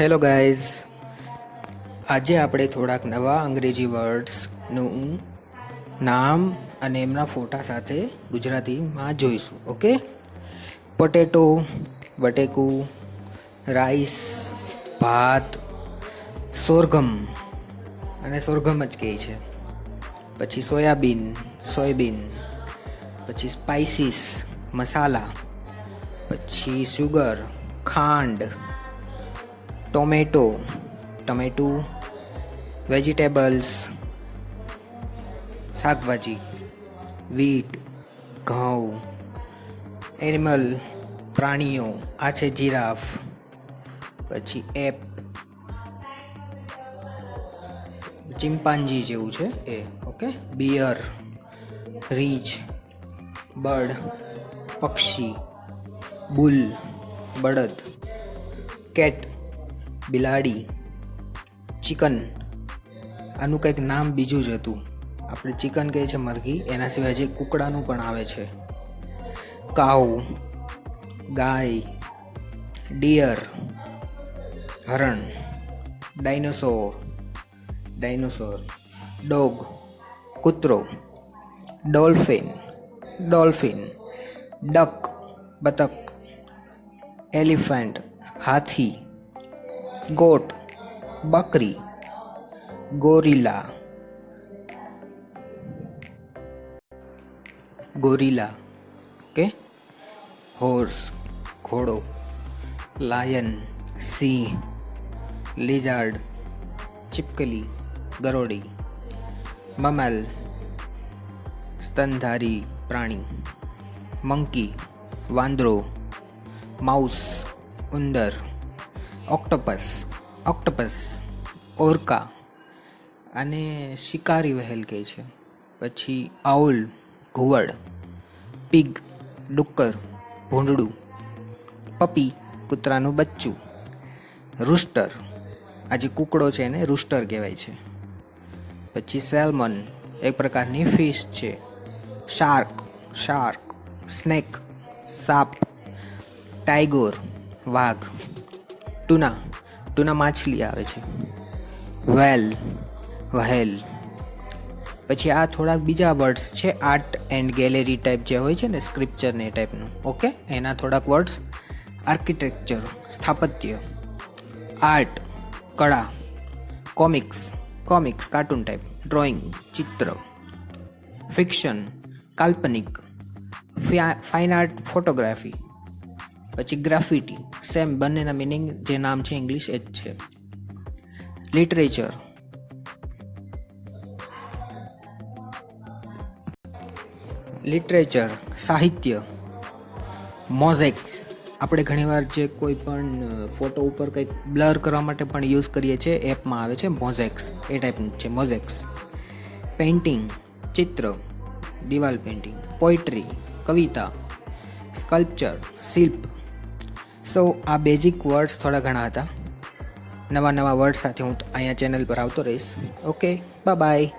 Hello guys આજે આપણે થોડાક નવા અંગ્રેજી વર્ડ્સનું નામ અને એમના ફોટા સાથે ગુજરાતીમાં જોઈશું ઓકે પોટેટો બટેકું રાઈસ ભાત સોરગમ અને સોરગમ જ કહે છે. પછી સોયાબીન સોયાબીન. પછી સ્પાઇસીસ, મસાલા, પછી સુગર, ખાંડ, ટોમેટો, ટમેટું, વેજીટેબલ્સ, શાકભાજી, વીટ, ઘઉં, એનિમલ, પ્રાણીઓ, આ છે જીરાફ, પછી એપ ચિમ્પાન્જી જેવું છે એ, ઓકે, બિયર, રીંછ બર્ડ પક્ષી, બુલ, બળદ, કેટ, બિલાડી, ચિકન. આનું કંઈક નામ બીજું જ હતું. આપણે ચિકન કહે છે મરઘી, એના સિવાય જે કુકડાનું પણ આવે છે. કાઉ, ગાય, ડિયર, હરણ, ડાયનોસોર ડાયનોસોર, ડોગ, કૂતરો, ડોલ્ફિન. डॉल्फिन, डक, बतख, एलिफेंट, हाथी, गोट, बकरी गोरिला गोरिला ओके? हॉर्स, घोड़ो, लायन, सिंह, लिजार्ड, चिपकली, गरोड़ी, ममल, स्तनधारी પ્રાણી. મંકી, વાંદરો, માઉસ, ઉંદર, ઓક્ટોપસ ઓક્ટોપસ, ઓરકા અને શિકારી વહેલ કહે છે. પછી આઉલ, ઘુવડ, પિગ, ડુક્કર, ભૂંડડું, પપી, કૂતરાનું બચ્ચું, રૂસ્ટર. આ જે કૂકડો છે એને રૂસ્ટર કહેવાય છે. પછી સેલ્મન, એક પ્રકારની ફિશ છે. શાર્ક શાર્ક સ્નેક સાપ ટાઈગોર વાઘ ટુના ટુના માછલી આવે છે. વેલ વહેલ પછી આ થોડાક બીજા વર્ડ્સ છે આર્ટ એન્ડ ગેલેરી ટાઈપ જે હોય છે ને સ્ક્રિપ્ચર ને એ ટાઈપનું ઓકે એના થોડાક વર્ડ્સ આર્કિટેક્ચર સ્થાપત્ય આર્ટ કળા comics comics cartoon type drawing ચિત્ર ફિક્શન કાલ્પનિક ફાઇન આર્ટ ફોટોગ્રાફી પછી ગ્રાફિટી સેમ બંનેના મિનિંગ જે નામ છે ઇંગ્લિશ એ જ છે. લિટરેચર લિટરેચર સાહિત્ય મોઝેક્સ આપણે ઘણીવાર જે કોઈ પણ ફોટો ઉપર કંઈક બ્લર કરવા માટે પણ યુઝ કરીએ છીએ એપમાં આવે છે મોઝેક્સ એ ટાઈપનું છે મોઝેક્સ પેઇન્ટિંગ ચિત્ર. દિવાલ પેઇન્ટિંગ પોઇટ્રી કવિતા સ્કલ્પચર શિલ્પ. સો આ બેઝિક વર્ડ્સ થોડા ઘણા હતા. નવા નવા વર્ડ સાથે હું અહીંયા ચેનલ પર આવતો રહીશ. Okay bye bye